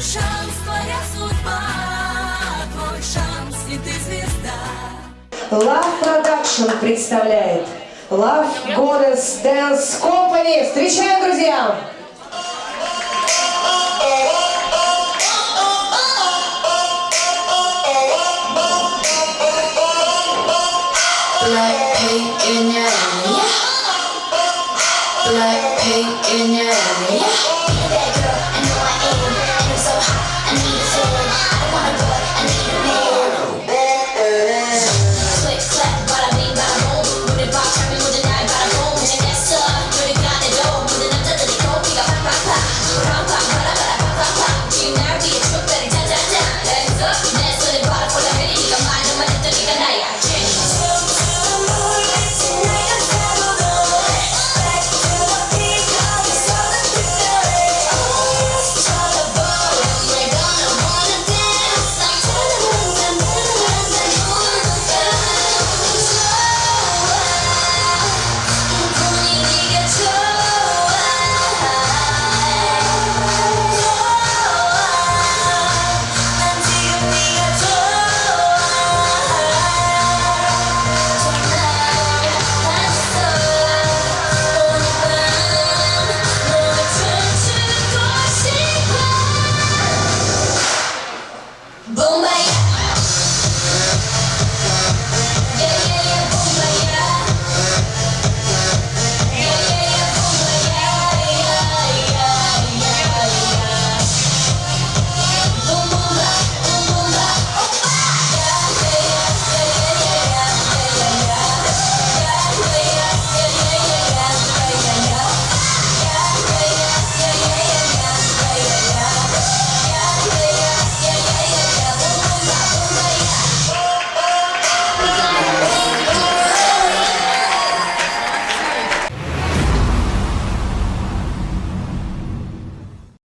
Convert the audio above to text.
Твой шанс, твоя судьба, твой шанс, и ты звезда. Love Production представляет Love Goddess Dance Company. Встречаем, друзья! Black paint in your area. Black paint in your area. Boom.